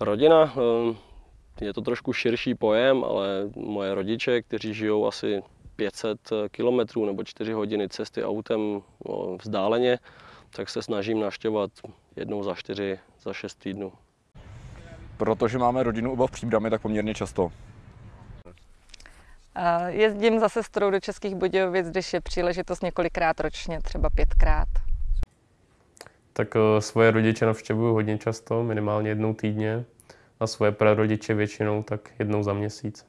Rodina, eh, je to trošku širší pojem, ale moje rodiče, kteří žijou asi 500 kilometrů nebo 4 hodiny cesty autem no, vzdáleně, tak se snažím navštěvovat jednou za 4, za 6 týdnů. Protože máme rodinu oba v příbrami, tak poměrně často. Jezdím za sestrou do Českých Budějovic, když je příležitost několikrát ročně, třeba pětkrát. Tak eh, svoje rodiče navštěvuju hodně často, minimálně jednou týdně a svoje prarodiče většinou tak jednou za měsíc.